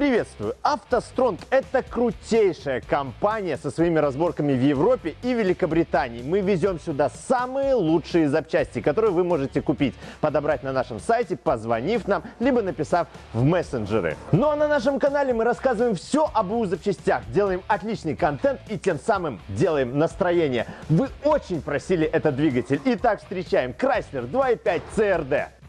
Приветствую! АвтоСтронг – это крутейшая компания со своими разборками в Европе и Великобритании. Мы везем сюда самые лучшие запчасти, которые вы можете купить, подобрать на нашем сайте, позвонив нам, либо написав в мессенджеры. Ну а на нашем канале мы рассказываем все об УЗ запчастях, делаем отличный контент и тем самым делаем настроение. Вы очень просили этот двигатель. Итак, встречаем Chrysler 2.5 CRD.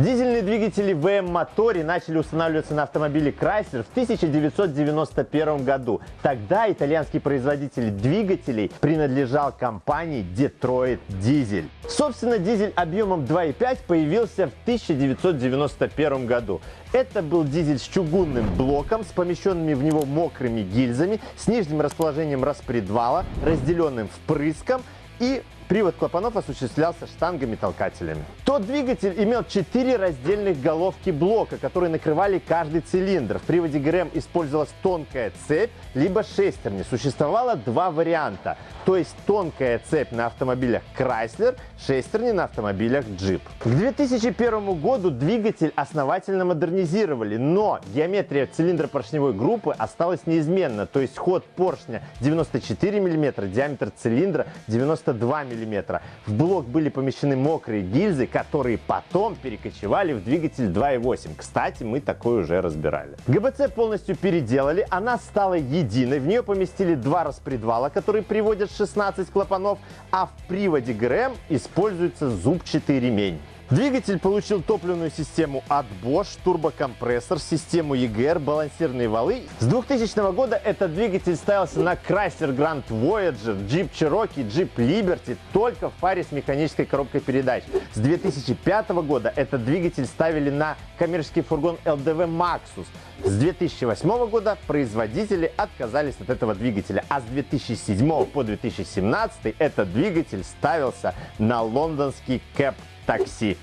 Дизельные двигатели VM-моторе начали устанавливаться на автомобиле Chrysler в 1991 году. Тогда итальянский производитель двигателей принадлежал компании Detroit Diesel. Собственно, дизель объемом 2.5 появился в 1991 году. Это был дизель с чугунным блоком, с помещенными в него мокрыми гильзами, с нижним расположением распредвала, разделенным впрыском и Привод клапанов осуществлялся штангами-толкателями. Тот двигатель имел 4 раздельных головки блока, которые накрывали каждый цилиндр. В приводе ГРМ использовалась тонкая цепь, либо шестерни. Существовало два варианта. То есть тонкая цепь на автомобилях Chrysler, шестерни на автомобилях Jeep. К 2001 году двигатель основательно модернизировали, но геометрия цилиндра поршневой группы осталась неизменна. То есть ход поршня 94 мм, диаметр цилиндра 92 мм мм. В блок были помещены мокрые гильзы, которые потом перекочевали в двигатель 2.8. Кстати, мы такой уже разбирали. ГБЦ полностью переделали, она стала единой. В нее поместили два распредвала, которые приводят 16 клапанов, а в приводе ГРМ используется зубчатый ремень. Двигатель получил топливную систему от Bosch, турбокомпрессор, систему EGR, балансирные валы. С 2000 года этот двигатель ставился на Chrysler Grand Voyager, Jeep Cherokee, Jeep Liberty только в паре с механической коробкой передач. С 2005 года этот двигатель ставили на коммерческий фургон LDV Maxus. С 2008 года производители отказались от этого двигателя, а с 2007 по 2017 этот двигатель ставился на лондонский Cap такси.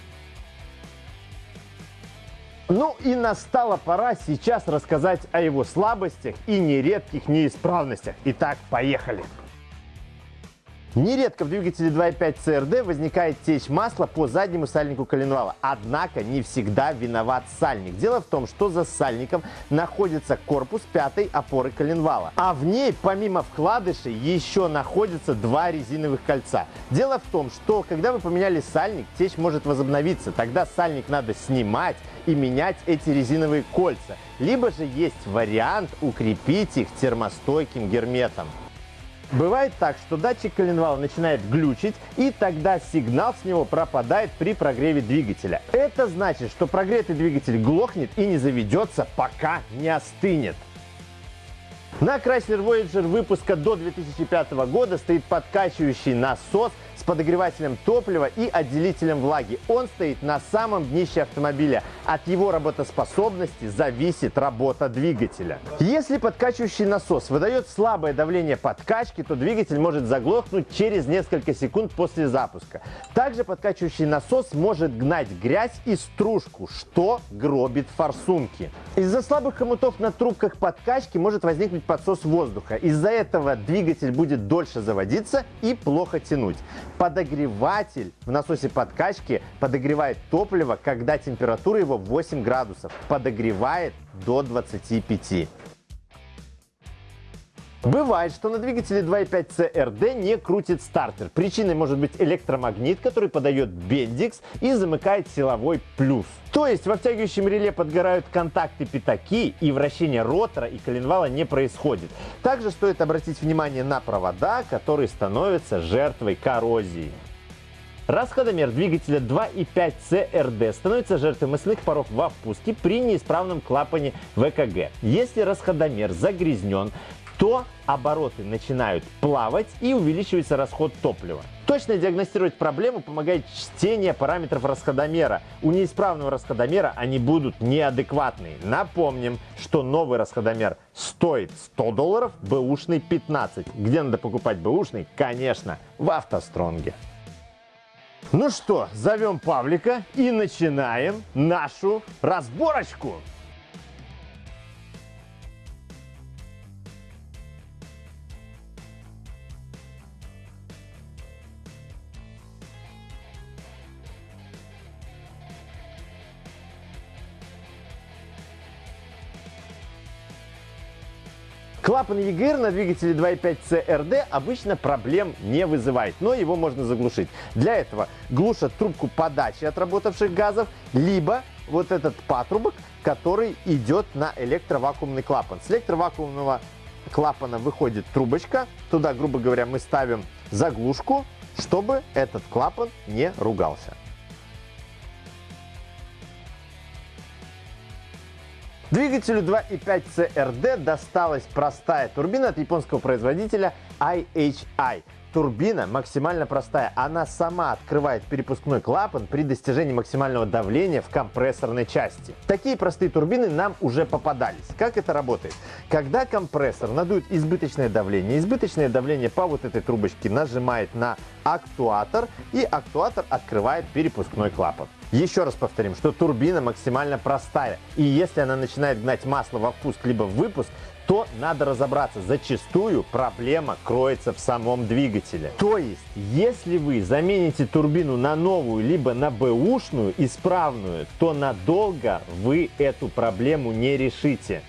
Ну и настала пора сейчас рассказать о его слабостях и нередких неисправностях. Итак, поехали! Нередко в двигателе 2.5 CRD возникает течь масла по заднему сальнику коленвала. Однако не всегда виноват сальник. Дело в том, что за сальником находится корпус пятой опоры коленвала. А в ней, помимо вкладышей, еще находятся два резиновых кольца. Дело в том, что когда вы поменяли сальник, течь может возобновиться. Тогда сальник надо снимать и менять эти резиновые кольца. Либо же есть вариант укрепить их термостойким герметом. Бывает так, что датчик коленвала начинает глючить, и тогда сигнал с него пропадает при прогреве двигателя. Это значит, что прогретый двигатель глохнет и не заведется, пока не остынет. На Chrysler Voyager выпуска до 2005 года стоит подкачивающий насос с подогревателем топлива и отделителем влаги. Он стоит на самом днище автомобиля. От его работоспособности зависит работа двигателя. Если подкачивающий насос выдает слабое давление подкачки, то двигатель может заглохнуть через несколько секунд после запуска. Также подкачивающий насос может гнать грязь и стружку, что гробит форсунки. Из-за слабых хомутов на трубках подкачки может возникнуть подсос воздуха. Из-за этого двигатель будет дольше заводиться и плохо тянуть. Подогреватель в насосе подкачки подогревает топливо, когда температура его 8 градусов. Подогревает до 25. Бывает, что на двигателе 2.5 CRD не крутит стартер. Причиной может быть электромагнит, который подает бендикс и замыкает силовой плюс. То есть во втягивающем реле подгорают контакты пятаки и вращение ротора и коленвала не происходит. Также стоит обратить внимание на провода, которые становятся жертвой коррозии. Расходомер двигателя 2.5 CRD становится жертвой масляных паров во впуске при неисправном клапане ВКГ. Если расходомер загрязнен, то обороты начинают плавать и увеличивается расход топлива. Точно диагностировать проблему помогает чтение параметров расходомера. У неисправного расходомера они будут неадекватные. Напомним, что новый расходомер стоит 100 долларов, бэушный 15. Где надо покупать бэушный? Конечно, в автостронге. Ну что, зовем Павлика и начинаем нашу разборочку. Клапан EGR на двигателе 2.5 CRD обычно проблем не вызывает, но его можно заглушить. Для этого глушат трубку подачи отработавших газов, либо вот этот патрубок, который идет на электровакуумный клапан. С электровакуумного клапана выходит трубочка, туда, грубо говоря, мы ставим заглушку, чтобы этот клапан не ругался. Двигателю 2.5 CRD досталась простая турбина от японского производителя IHI. Турбина максимально простая. Она сама открывает перепускной клапан при достижении максимального давления в компрессорной части. Такие простые турбины нам уже попадались. Как это работает? Когда компрессор надует избыточное давление, избыточное давление по вот этой трубочке нажимает на актуатор, и актуатор открывает перепускной клапан. Еще раз повторим, что турбина максимально простая, и если она начинает гнать масло во впуск либо в выпуск, то надо разобраться. Зачастую проблема кроется в самом двигателе. То есть, если вы замените турбину на новую, либо на бэушную, исправную, то надолго вы эту проблему не решите.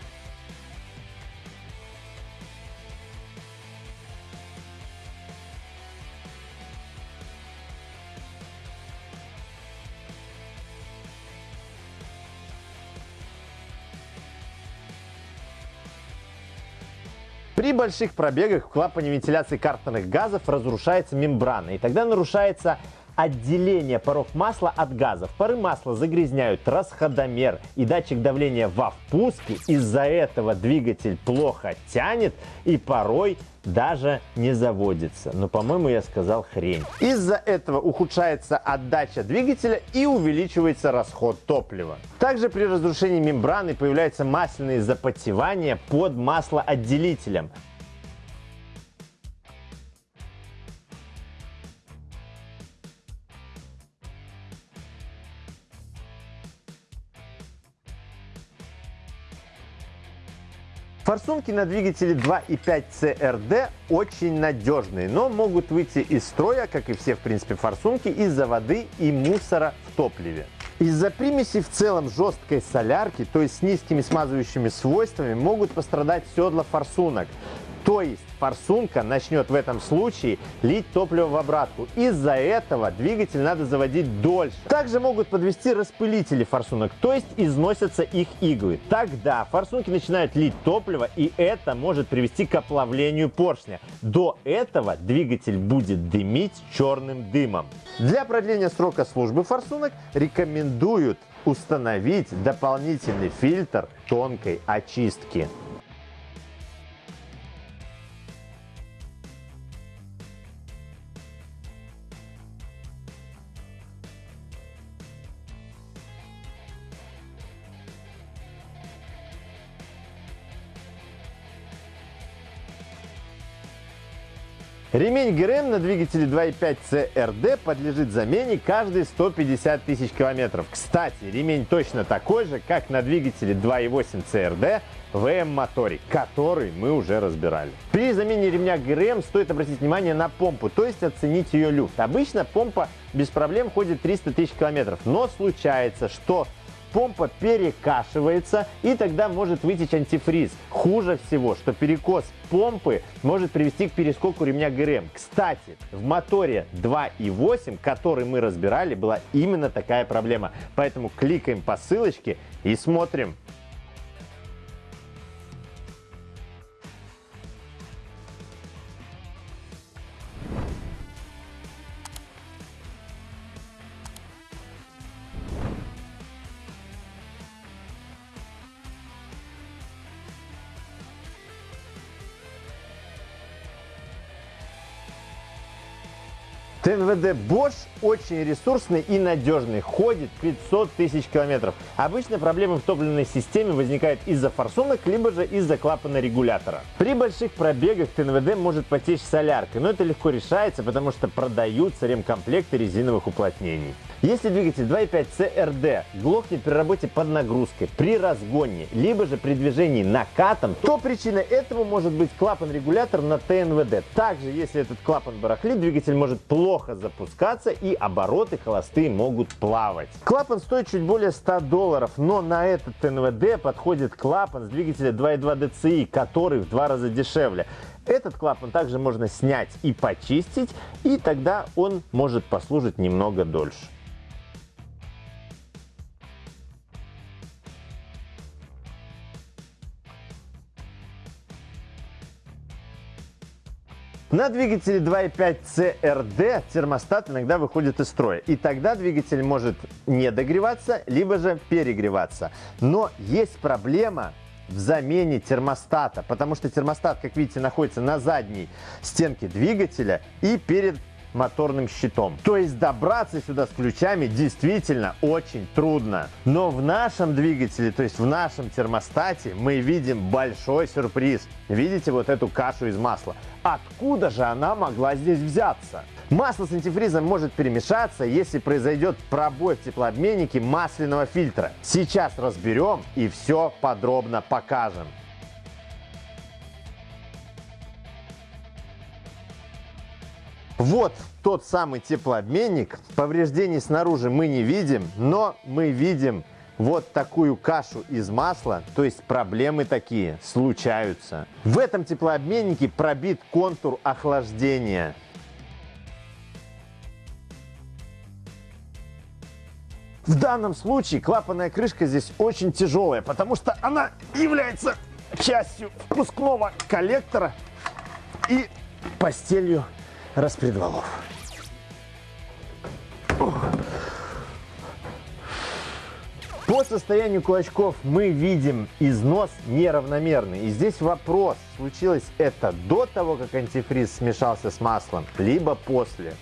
Больших пробегах в клапане вентиляции картерных газов разрушается мембрана, и тогда нарушается отделение паров масла от газов. Пары масла загрязняют расходомер и датчик давления во впуске. Из-за этого двигатель плохо тянет и порой даже не заводится. Но, по-моему, я сказал хрень. Из-за этого ухудшается отдача двигателя и увеличивается расход топлива. Также при разрушении мембраны появляются масляные запотевания под маслоотделителем. Форсунки на двигателе 2.5 CRD очень надежные, но могут выйти из строя, как и все, в принципе, форсунки, из-за воды и мусора в топливе. Из-за примеси в целом жесткой солярки, то есть с низкими смазывающими свойствами, могут пострадать седла форсунок. То есть форсунка начнет в этом случае лить топливо в обратку. Из-за этого двигатель надо заводить дольше. Также могут подвести распылители форсунок, то есть износятся их иглы. Тогда форсунки начинают лить топливо, и это может привести к оплавлению поршня. До этого двигатель будет дымить черным дымом. Для продления срока службы форсунок рекомендуют установить дополнительный фильтр тонкой очистки. Ремень ГРМ на двигателе 2.5 CRD подлежит замене каждые 150 тысяч километров. Кстати, ремень точно такой же, как на двигателе 2.8 CRD VM-моторе, который мы уже разбирали. При замене ремня ГРМ стоит обратить внимание на помпу, то есть оценить ее люфт. Обычно помпа без проблем ходит 300 тысяч километров, но случается, что помпа перекашивается и тогда может вытечь антифриз. Хуже всего, что перекос помпы может привести к перескоку ремня ГРМ. Кстати, в моторе 2.8, который мы разбирали, была именно такая проблема. Поэтому кликаем по ссылочке и смотрим. ТНВД Bosch очень ресурсный и надежный, ходит 500 тысяч километров. Обычно проблемы в топливной системе возникают из-за форсунок, либо же из-за клапана регулятора. При больших пробегах ТНВД может потечь соляркой, но это легко решается, потому что продаются ремкомплекты резиновых уплотнений. Если двигатель 2.5 CRD глохнет при работе под нагрузкой, при разгоне, либо же при движении накатом, то причиной этого может быть клапан-регулятор на ТНВД. Также, если этот клапан барахлит, двигатель может плохо запускаться и обороты холостые могут плавать. Клапан стоит чуть более 100 долларов, но на этот НВД подходит клапан с двигателя 2.2 DCI, который в два раза дешевле. Этот клапан также можно снять и почистить, и тогда он может послужить немного дольше. На двигателе 2.5 CRD термостат иногда выходит из строя. И тогда двигатель может не догреваться, либо же перегреваться. Но есть проблема в замене термостата, потому что термостат, как видите, находится на задней стенке двигателя и перед моторным щитом. То есть добраться сюда с ключами действительно очень трудно. Но в нашем двигателе, то есть в нашем термостате мы видим большой сюрприз. Видите вот эту кашу из масла? Откуда же она могла здесь взяться? Масло с антифризом может перемешаться, если произойдет пробой в теплообменнике масляного фильтра. Сейчас разберем и все подробно покажем. Вот тот самый теплообменник. Повреждений снаружи мы не видим, но мы видим вот такую кашу из масла, то есть проблемы такие случаются. В этом теплообменнике пробит контур охлаждения. В данном случае клапанная крышка здесь очень тяжелая, потому что она является частью впускного коллектора и постелью распредвалов. По состоянию кулачков мы видим износ неравномерный. И здесь вопрос, случилось это до того, как антифриз смешался с маслом, либо после.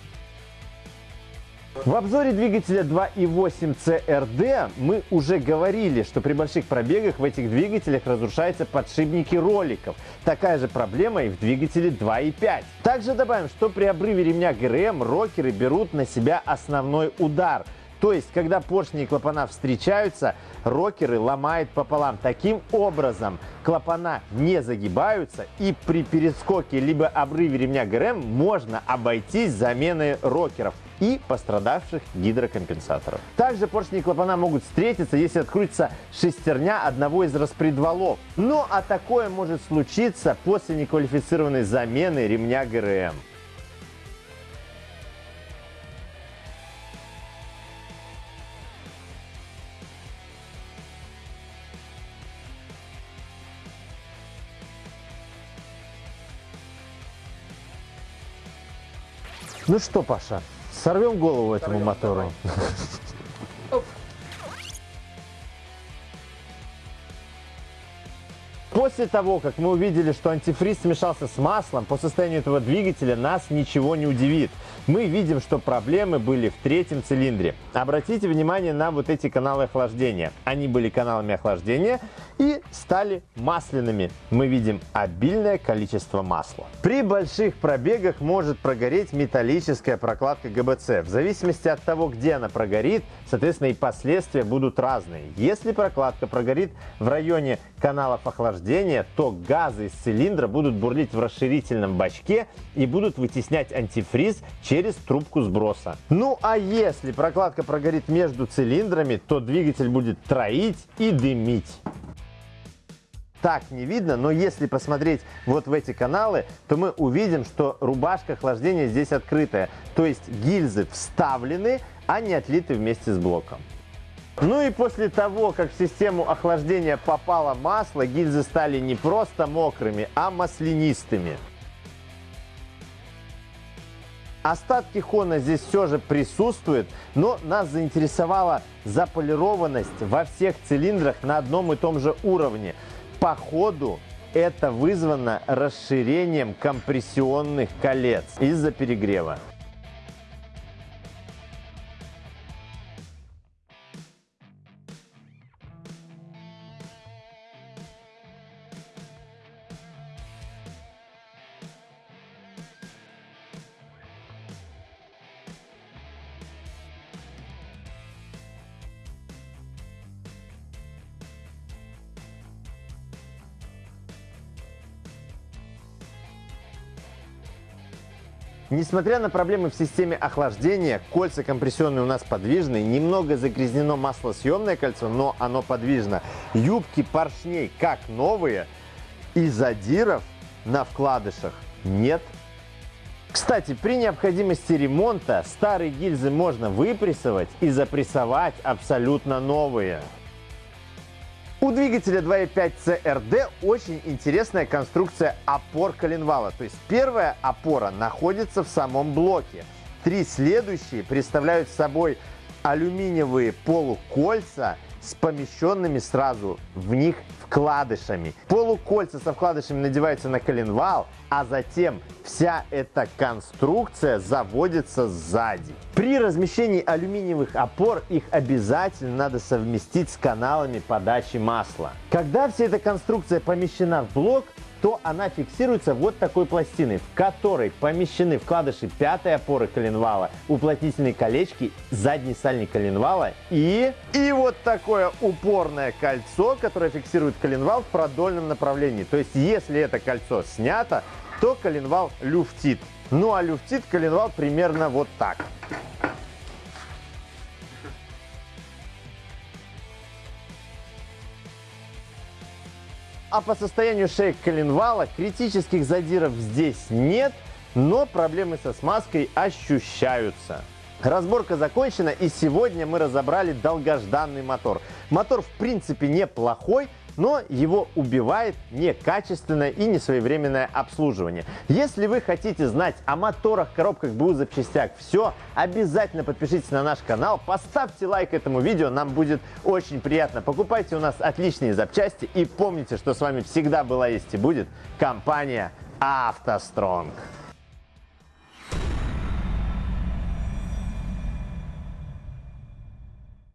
В обзоре двигателя 2.8 CRD мы уже говорили, что при больших пробегах в этих двигателях разрушаются подшипники роликов. Такая же проблема и в двигателе 2.5. Также добавим, что при обрыве ремня ГРМ рокеры берут на себя основной удар. То есть, когда поршни и клапана встречаются, рокеры ломают пополам. Таким образом, клапана не загибаются и при перескоке либо обрыве ремня ГРМ можно обойтись заменой рокеров и пострадавших гидрокомпенсаторов. Также поршни и клапана могут встретиться, если открутится шестерня одного из распредвалов. Но а такое может случиться после неквалифицированной замены ремня ГРМ. Ну что, Паша, сорвем голову этому мотору? После того, как мы увидели, что антифриз смешался с маслом, по состоянию этого двигателя нас ничего не удивит. Мы видим, что проблемы были в третьем цилиндре. Обратите внимание на вот эти каналы охлаждения. Они были каналами охлаждения и стали масляными. Мы видим обильное количество масла. При больших пробегах может прогореть металлическая прокладка ГБЦ. В зависимости от того, где она прогорит, соответственно и последствия будут разные. Если прокладка прогорит в районе каналов охлаждения, то газы из цилиндра будут бурлить в расширительном бачке и будут вытеснять антифриз через трубку сброса. Ну а если прокладка прогорит между цилиндрами, то двигатель будет троить и дымить так не видно, но если посмотреть вот в эти каналы, то мы увидим, что рубашка охлаждения здесь открытая. То есть гильзы вставлены, а не отлиты вместе с блоком. Ну и после того, как в систему охлаждения попало масло, гильзы стали не просто мокрыми, а маслянистыми. Остатки хона здесь все же присутствуют, но нас заинтересовала заполированность во всех цилиндрах на одном и том же уровне. По ходу это вызвано расширением компрессионных колец из-за перегрева. Несмотря на проблемы в системе охлаждения, кольца компрессионные у нас подвижные, немного загрязнено маслосъемное кольцо, но оно подвижно. Юбки поршней как новые, и задиров на вкладышах нет. Кстати, при необходимости ремонта старые гильзы можно выпрессовать и запрессовать абсолютно новые. У двигателя 2.5 CRD очень интересная конструкция опор коленвала. То есть первая опора находится в самом блоке. Три следующие представляют собой алюминиевые полукольца с помещенными сразу в них вкладышами. Полукольца со вкладышами надеваются на коленвал, а затем вся эта конструкция заводится сзади. При размещении алюминиевых опор их обязательно надо совместить с каналами подачи масла. Когда вся эта конструкция помещена в блок, то она фиксируется вот такой пластиной, в которой помещены вкладыши пятой опоры коленвала, уплотнительные колечки, задний сальник коленвала и... И вот такое упорное кольцо, которое фиксирует коленвал в продольном направлении. То есть, если это кольцо снято, то коленвал люфтит. Ну а люфтит коленвал примерно вот так. А по состоянию шеек коленвала критических задиров здесь нет, но проблемы со смазкой ощущаются. Разборка закончена и сегодня мы разобрали долгожданный мотор. Мотор в принципе неплохой, но его убивает некачественное и несвоевременное обслуживание. Если вы хотите знать о моторах, коробках, БУ, запчастях, все, обязательно подпишитесь на наш канал, поставьте лайк этому видео, нам будет очень приятно. Покупайте у нас отличные запчасти и помните, что с вами всегда была есть и будет компания «АвтоСтронг».